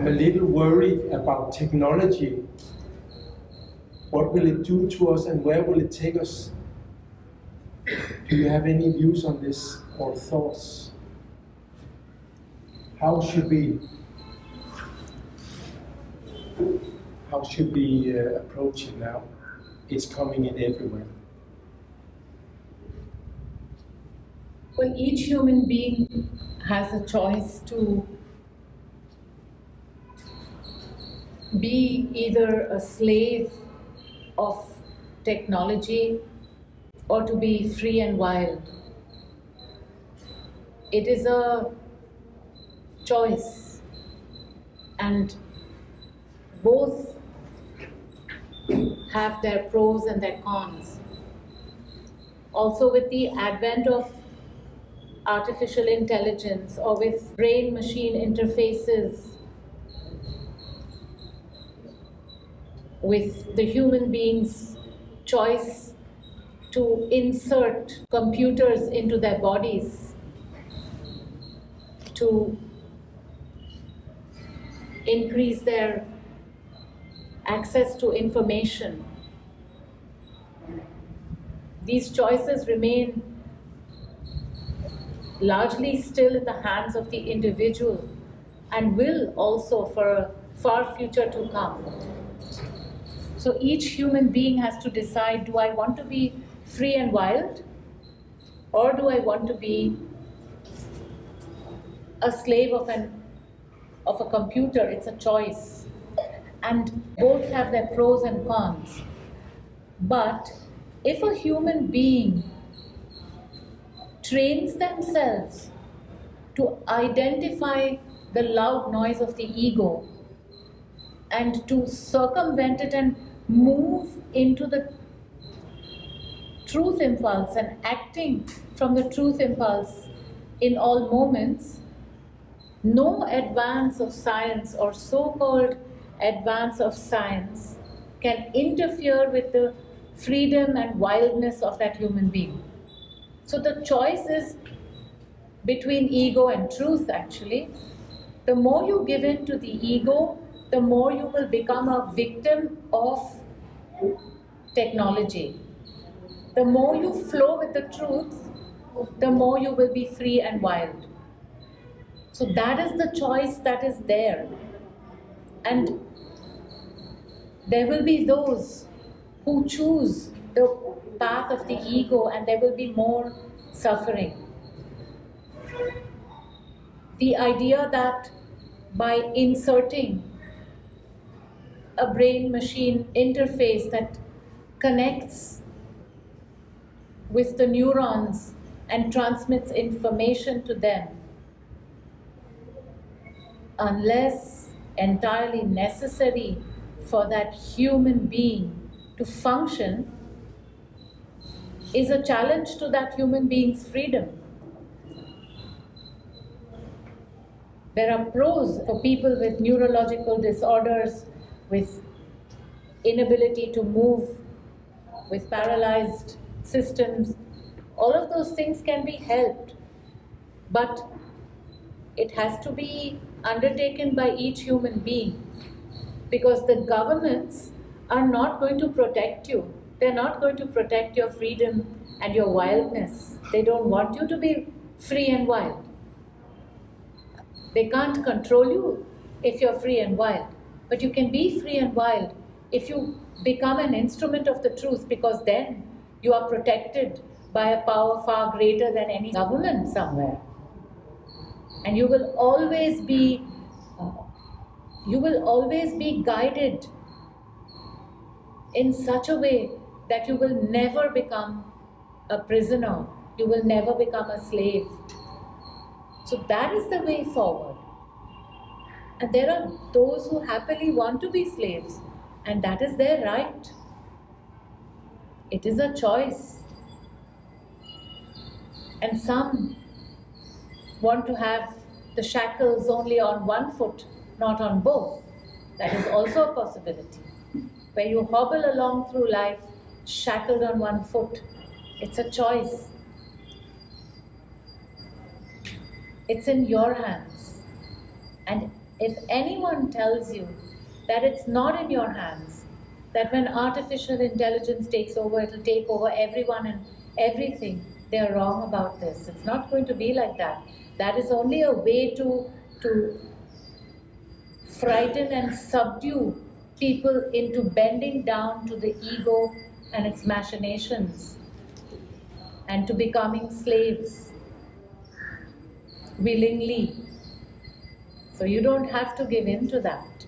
I'm a little worried about technology. What will it do to us and where will it take us? Do you have any views on this or thoughts? How should we how should we uh, approach it now? It's coming in everywhere. Well, each human being has a choice to be either a slave of technology or to be free and wild. It is a choice, and both have their pros and their cons. Also, with the advent of artificial intelligence or with brain machine interfaces, with the human being's choice to insert computers into their bodies to increase their access to information. These choices remain largely still in the hands of the individual and will also for a far future to come. So each human being has to decide, do I want to be free and wild or do I want to be a slave of an of a computer? It's a choice. And both have their pros and cons. But if a human being trains themselves to identify the loud noise of the ego and to circumvent it and move into the truth impulse and acting from the truth impulse in all moments, no advance of science or so-called advance of science can interfere with the freedom and wildness of that human being. So the choice is between ego and truth actually. The more you give in to the ego, the more you will become a victim of technology. The more you flow with the truth, the more you will be free and wild. So that is the choice that is there. And there will be those who choose the path of the ego and there will be more suffering. The idea that by inserting a brain machine interface that connects with the neurons and transmits information to them, unless entirely necessary for that human being to function, is a challenge to that human being's freedom. There are pros for people with neurological disorders, with inability to move, with paralyzed systems, all of those things can be helped. But it has to be undertaken by each human being because the governments are not going to protect you. They're not going to protect your freedom and your wildness. They don't want you to be free and wild. They can't control you if you're free and wild. But you can be free and wild if you become an instrument of the truth because then you are protected by a power far greater than any government somewhere. And you will always be, uh, you will always be guided in such a way that you will never become a prisoner. You will never become a slave. So that is the way forward. And there are those who happily want to be slaves, and that is their right. It is a choice. And some want to have the shackles only on one foot, not on both. That is also a possibility. Where you hobble along through life shackled on one foot. It's a choice. It's in your hands. And if anyone tells you that it's not in your hands, that when artificial intelligence takes over, it'll take over everyone and everything, they're wrong about this. It's not going to be like that. That is only a way to, to frighten and subdue people into bending down to the ego and its machinations and to becoming slaves willingly. So you don't have to give in to that.